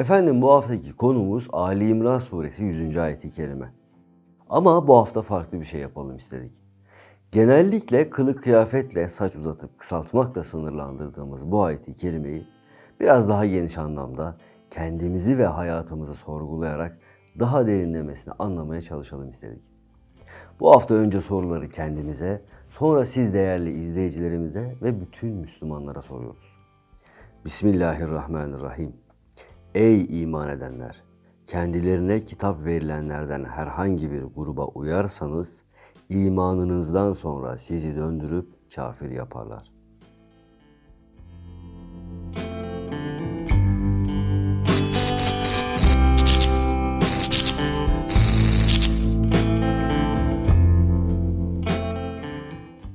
Efendim bu haftaki konumuz Ali İmran suresi 100. ayeti kerime. Ama bu hafta farklı bir şey yapalım istedik. Genellikle kılık kıyafetle saç uzatıp kısaltmakla sınırlandırdığımız bu ayeti kerimeyi biraz daha geniş anlamda kendimizi ve hayatımızı sorgulayarak daha derinlemesine anlamaya çalışalım istedik. Bu hafta önce soruları kendimize, sonra siz değerli izleyicilerimize ve bütün Müslümanlara soruyoruz. Bismillahirrahmanirrahim. Ey iman edenler! Kendilerine kitap verilenlerden herhangi bir gruba uyarsanız, imanınızdan sonra sizi döndürüp kafir yaparlar.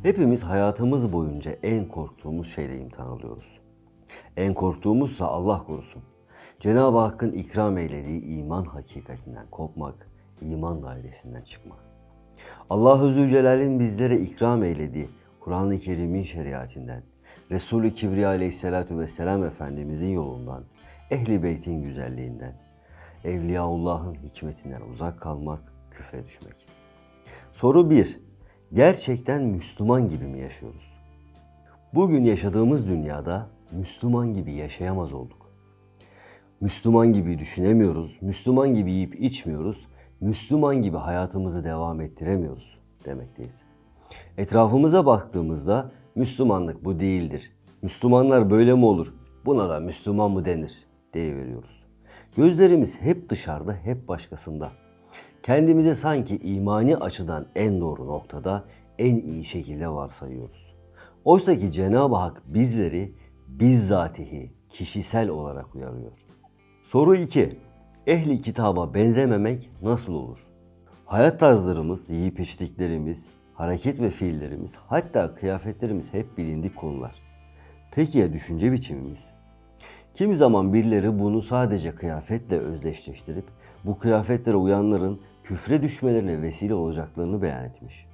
Hepimiz hayatımız boyunca en korktuğumuz şeyle imtihan alıyoruz. En korktuğumuzsa Allah korusun. Cenab-ı Hakk'ın ikram eylediği iman hakikatinden kopmak, iman dairesinden çıkmak. Allah-u Zülcelal'in bizlere ikram eylediği Kur'an-ı Kerim'in şeriatinden, Resulü Kibriya aleyhissalatu vesselam Efendimizin yolundan, Ehli Beyt'in güzelliğinden, Evliyaullah'ın hikmetinden uzak kalmak, küfre düşmek. Soru 1. Gerçekten Müslüman gibi mi yaşıyoruz? Bugün yaşadığımız dünyada Müslüman gibi yaşayamaz olduk. Müslüman gibi düşünemiyoruz, Müslüman gibi yiyip içmiyoruz, Müslüman gibi hayatımızı devam ettiremiyoruz demekteyiz. Etrafımıza baktığımızda Müslümanlık bu değildir. Müslümanlar böyle mi olur? Buna da Müslüman mı denir? deyiveriyoruz. Gözlerimiz hep dışarıda, hep başkasında. Kendimizi sanki imani açıdan en doğru noktada, en iyi şekilde varsayıyoruz. Oysa ki Cenab-ı Hak bizleri bizzatihi, kişisel olarak uyarıyor. Soru 2. Ehli kitaba benzememek nasıl olur? Hayat tarzlarımız, yiyip içtiklerimiz, hareket ve fiillerimiz, hatta kıyafetlerimiz hep bilindik konular. Peki ya düşünce biçimimiz? Kimi zaman birileri bunu sadece kıyafetle özdeşleştirip bu kıyafetlere uyanların küfre düşmelerine vesile olacaklarını beyan etmiş.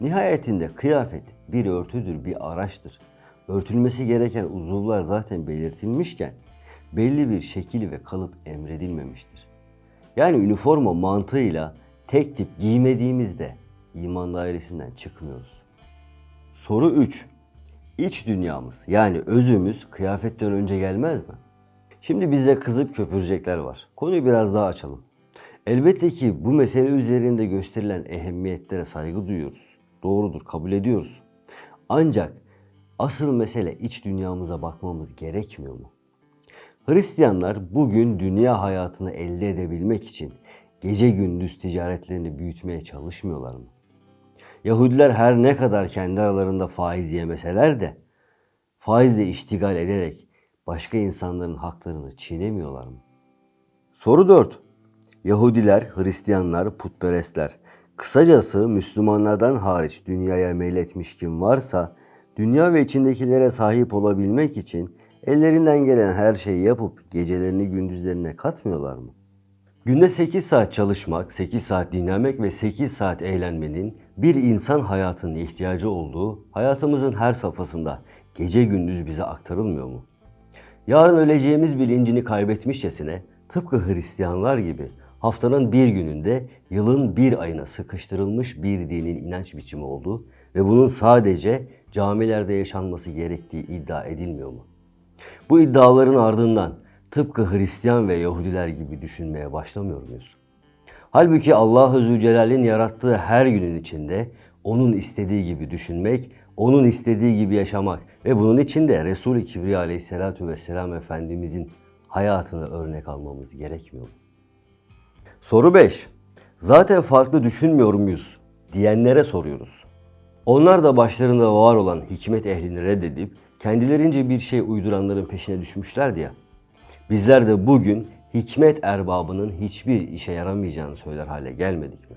Nihayetinde kıyafet bir örtüdür, bir araçtır. Örtülmesi gereken uzuvlar zaten belirtilmişken belli bir şekil ve kalıp emredilmemiştir. Yani üniforma mantığıyla tek tip giymediğimizde iman dairesinden çıkmıyoruz. Soru 3. İç dünyamız yani özümüz kıyafetten önce gelmez mi? Şimdi bize kızıp köpürecekler var. Konuyu biraz daha açalım. Elbette ki bu mesele üzerinde gösterilen ehemmiyetlere saygı duyuyoruz. Doğrudur, kabul ediyoruz. Ancak asıl mesele iç dünyamıza bakmamız gerekmiyor mu? Hristiyanlar bugün dünya hayatını elde edebilmek için gece gündüz ticaretlerini büyütmeye çalışmıyorlar mı? Yahudiler her ne kadar kendi aralarında faiz yemeseler de faizle iştigal ederek başka insanların haklarını çiğnemiyorlar mı? Soru 4. Yahudiler, Hristiyanlar, putperestler, kısacası Müslümanlardan hariç dünyaya meyletmiş kim varsa dünya ve içindekilere sahip olabilmek için ellerinden gelen her şeyi yapıp gecelerini gündüzlerine katmıyorlar mı? Günde 8 saat çalışmak, 8 saat dinlenmek ve 8 saat eğlenmenin bir insan hayatının ihtiyacı olduğu hayatımızın her safhasında gece gündüz bize aktarılmıyor mu? Yarın öleceğimiz bilincini kaybetmişçesine tıpkı Hristiyanlar gibi haftanın bir gününde yılın bir ayına sıkıştırılmış bir dinin inanç biçimi olduğu ve bunun sadece camilerde yaşanması gerektiği iddia edilmiyor mu? Bu iddiaların ardından tıpkı Hristiyan ve Yahudiler gibi düşünmeye başlamıyor muyuz? Halbuki Allah-u Zülcelal'in yarattığı her günün içinde onun istediği gibi düşünmek, onun istediği gibi yaşamak ve bunun için de Resul-i Kibriya aleyhissalatu vesselam Efendimizin hayatını örnek almamız gerekmiyor mu? Soru 5. Zaten farklı düşünmüyor muyuz diyenlere soruyoruz. Onlar da başlarında var olan hikmet ehlini reddedip kendilerince bir şey uyduranların peşine düşmüşlerdi ya. Bizler de bugün hikmet erbabının hiçbir işe yaramayacağını söyler hale gelmedik mi?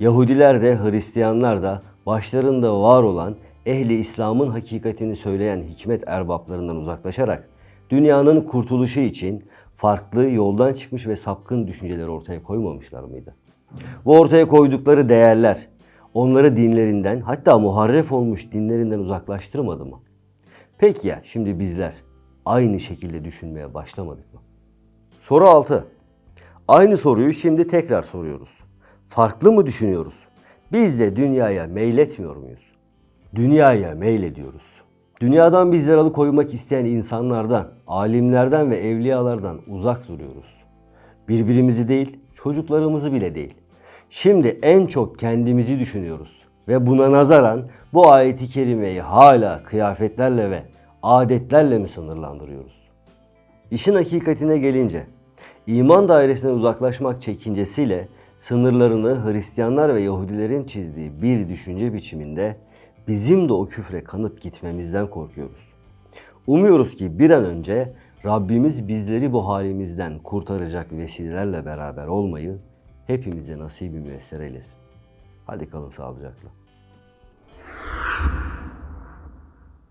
Yahudiler de Hristiyanlar da başlarında var olan ehli İslam'ın hakikatini söyleyen hikmet erbaplarından uzaklaşarak dünyanın kurtuluşu için farklı yoldan çıkmış ve sapkın düşünceler ortaya koymamışlar mıydı? Bu ortaya koydukları değerler onları dinlerinden hatta muharref olmuş dinlerinden uzaklaştırmadı mı? Peki ya şimdi bizler aynı şekilde düşünmeye başlamadık mı? Soru 6. Aynı soruyu şimdi tekrar soruyoruz. Farklı mı düşünüyoruz? Biz de dünyaya meyletmiyor muyuz? Dünyaya meylediyoruz. Dünyadan bizleri alıkoymak isteyen insanlardan, alimlerden ve evliyalardan uzak duruyoruz. Birbirimizi değil, çocuklarımızı bile değil. Şimdi en çok kendimizi düşünüyoruz. Ve buna nazaran bu ayeti kerimeyi hala kıyafetlerle ve adetlerle mi sınırlandırıyoruz? İşin hakikatine gelince, iman dairesinden uzaklaşmak çekincesiyle sınırlarını Hristiyanlar ve Yahudilerin çizdiği bir düşünce biçiminde bizim de o küfre kanıp gitmemizden korkuyoruz. Umuyoruz ki bir an önce Rabbimiz bizleri bu halimizden kurtaracak vesilelerle beraber olmayı hepimize nasibi müyesser eylesin. Hadi kalın sağlıcakla.